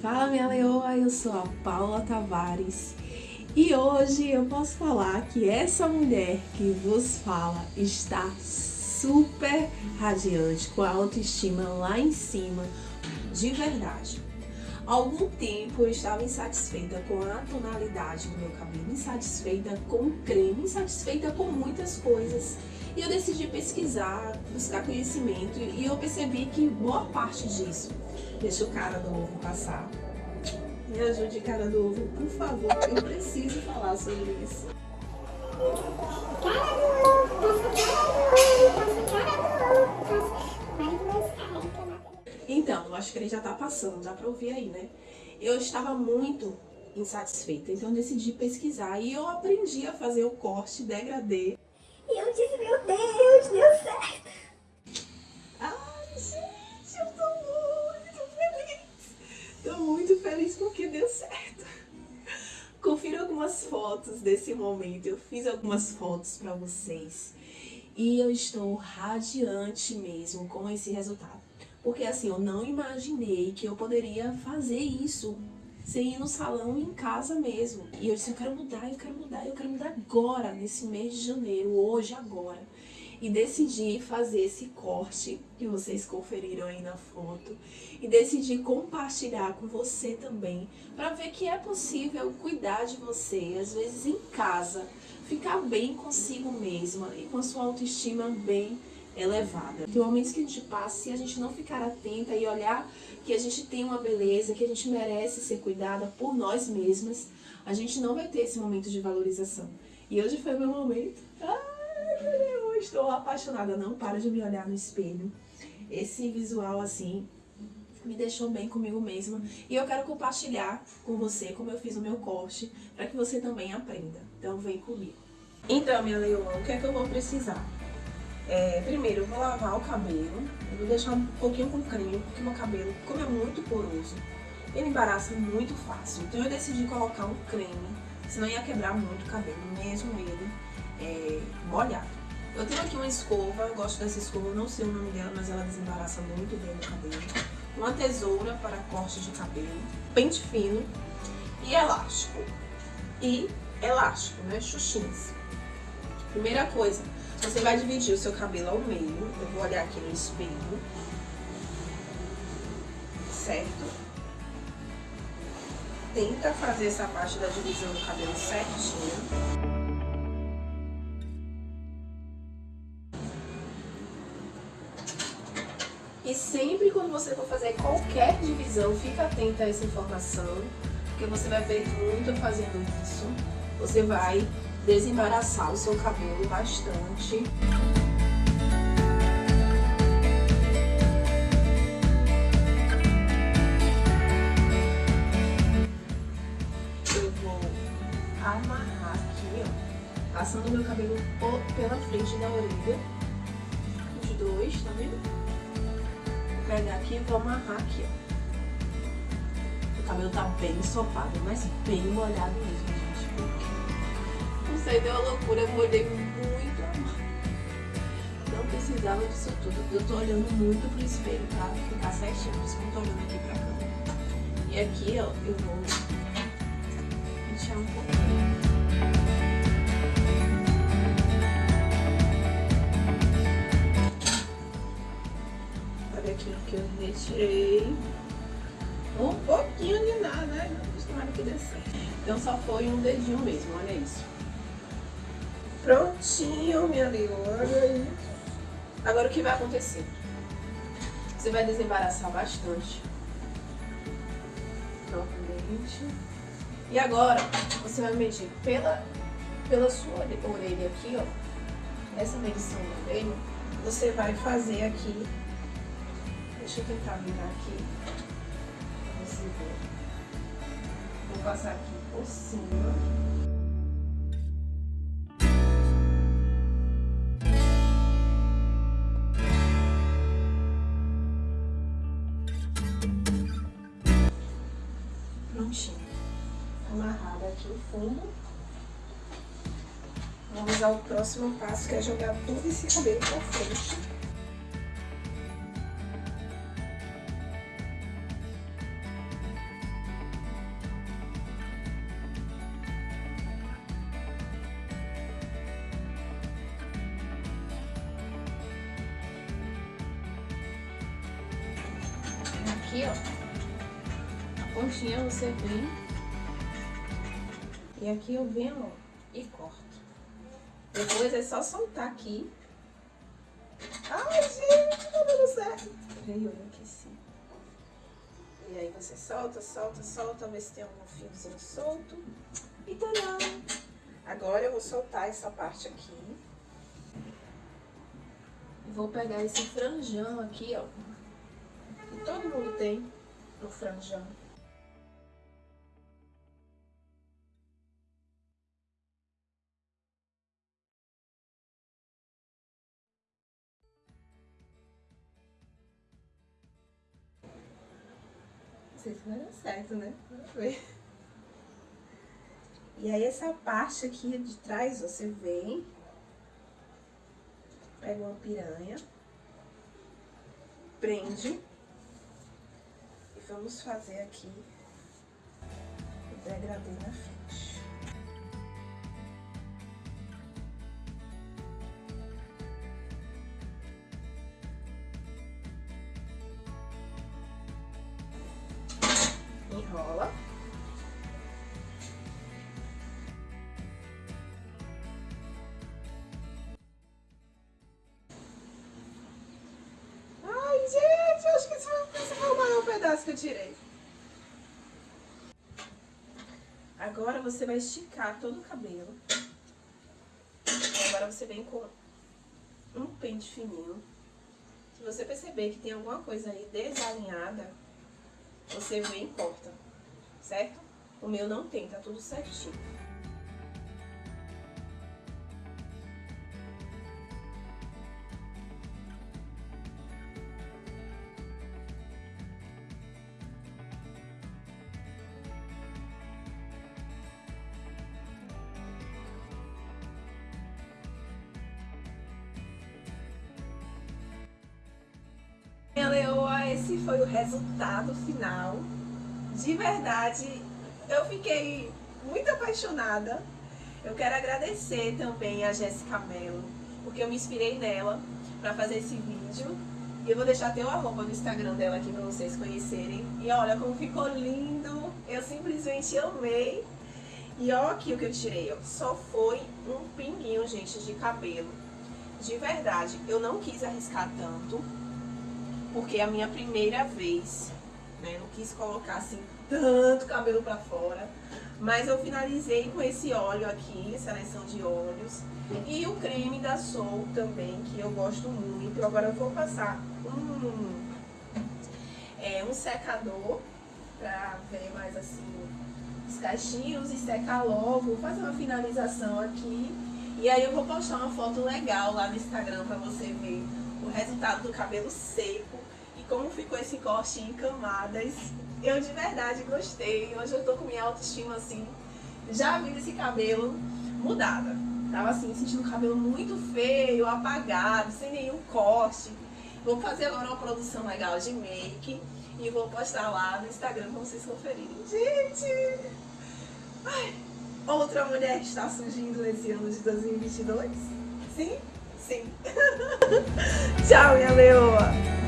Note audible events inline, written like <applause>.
Fala minha leoa, eu sou a Paula Tavares e hoje eu posso falar que essa mulher que vos fala está super radiante, com a autoestima lá em cima, de verdade. Algum tempo eu estava insatisfeita com a tonalidade do meu cabelo, insatisfeita com o creme, insatisfeita com muitas coisas. E eu decidi pesquisar, buscar conhecimento e eu percebi que boa parte disso, deixa o cara do ovo passar. Me ajude, cara do ovo, por favor, eu preciso falar sobre isso. Cara do ovo, cara do ovo, Então, acho que ele já tá passando, dá pra ouvir aí, né? Eu estava muito insatisfeita, então eu decidi pesquisar e eu aprendi a fazer o corte degradê e eu disse, meu Deus, deu certo. Ai, gente, eu tô muito feliz. Tô muito feliz porque deu certo. Confira algumas fotos desse momento. Eu fiz algumas fotos pra vocês. E eu estou radiante mesmo com esse resultado. Porque assim, eu não imaginei que eu poderia fazer isso sem ir no salão em casa mesmo. E eu disse, eu quero mudar, eu quero mudar, eu quero mudar agora, nesse mês de janeiro, hoje, agora. E decidi fazer esse corte que vocês conferiram aí na foto. E decidi compartilhar com você também, para ver que é possível cuidar de você, às vezes em casa, ficar bem consigo mesma e com a sua autoestima bem elevada. Tem momentos que a gente passa, se a gente não ficar atenta e olhar que a gente tem uma beleza, que a gente merece ser cuidada por nós mesmas, a gente não vai ter esse momento de valorização. E hoje foi meu momento. Ai, eu estou apaixonada. Não para de me olhar no espelho. Esse visual assim me deixou bem comigo mesma. E eu quero compartilhar com você como eu fiz o meu corte, para que você também aprenda. Então vem comigo. Então, minha leoa, o que é que eu vou precisar? É, primeiro eu vou lavar o cabelo, eu vou deixar um pouquinho com creme, porque meu cabelo, como é muito poroso, ele embaraça muito fácil. Então eu decidi colocar um creme, senão ia quebrar muito o cabelo, mesmo ele é, molhado. Eu tenho aqui uma escova, eu gosto dessa escova, não sei o nome dela, mas ela desembaraça muito bem o cabelo. Uma tesoura para corte de cabelo, pente fino e elástico. E elástico, né, xuxins. Primeira coisa, você vai dividir o seu cabelo ao meio. Eu vou olhar aqui no espelho. Certo? Tenta fazer essa parte da divisão do cabelo certinho. E sempre quando você for fazer qualquer divisão, fica atenta a essa informação, porque você vai ver muito fazendo isso. Você vai desembaraçar o seu cabelo bastante. Eu vou amarrar aqui, ó, passando meu cabelo pela frente da orelha, os dois, tá vendo? Vou pegar aqui e vou amarrar aqui, ó. O cabelo tá bem ensopado, mas bem molhado mesmo, gente, porque isso aí deu uma loucura, eu molhei muito Não precisava disso tudo. Eu tô olhando muito pro espelho pra ficar certinho, por isso que eu tô olhando aqui pra câmera. E aqui, ó, eu vou pentear um pouquinho. Olha aqui o que eu retirei. Um pouquinho de nada, né? Tomara que dê certo. Então só foi um dedinho mesmo, olha isso. Prontinho, minha leona. Agora o que vai acontecer? Você vai desembaraçar bastante. Novamente. E agora, você vai medir pela, pela sua orelha aqui, ó. Essa medição da orelha, você vai fazer aqui. Deixa eu tentar virar aqui. Pra você ver. Vou passar aqui por cima. prontinho. Amarrado aqui o fundo. Vamos ao próximo passo, que é jogar todo esse cabelo pra frente. Aqui, ó. Pontinha você vem. E aqui eu venho, e corto. Depois é só soltar aqui. Ai, gente, tá dando certo. Veio eu aqueci. E aí você solta, solta, solta, ver se tem algum fiozinho solto. E tadã! Agora eu vou soltar essa parte aqui. Vou pegar esse franjão aqui, ó. Que todo mundo tem no franjão. Se vai dar certo, né? Vamos ver. E aí essa parte aqui de trás, você vem, pega uma piranha, prende e vamos fazer aqui o degradê na frente. Ai, gente, acho que esse foi o maior pedaço que eu tirei. Agora você vai esticar todo o cabelo. Agora você vem com um pente fininho. Se você perceber que tem alguma coisa aí desalinhada, você vem e corta, certo? O meu não tem, tá tudo certinho. Minha leoa, esse foi o resultado final. De verdade, eu fiquei muito apaixonada. Eu quero agradecer também a Jéssica Mello, porque eu me inspirei nela para fazer esse vídeo. E eu vou deixar até o arroba no Instagram dela aqui para vocês conhecerem. E olha como ficou lindo. Eu simplesmente amei. E olha aqui o que eu tirei, ó. Só foi um pinguinho, gente, de cabelo. De verdade, eu não quis arriscar tanto porque é a minha primeira vez, né? Não quis colocar assim tanto cabelo pra fora. Mas eu finalizei com esse óleo aqui, seleção de óleos. E o creme da Soul também, que eu gosto muito. Agora eu vou passar um, é, um secador pra ver mais assim os cachinhos e secar logo. Fazer uma finalização aqui. E aí eu vou postar uma foto legal lá no Instagram pra você ver o resultado do cabelo seco como ficou esse corte em camadas. Eu de verdade gostei. Hoje eu tô com minha autoestima assim, já vi esse cabelo mudada. Tava assim, sentindo o cabelo muito feio, apagado, sem nenhum corte. Vou fazer agora uma produção legal de make e vou postar lá no Instagram pra vocês conferirem. Gente! Ai, outra mulher está surgindo nesse ano de 2022? Sim? Sim. <laughs> Tchau, minha leoa!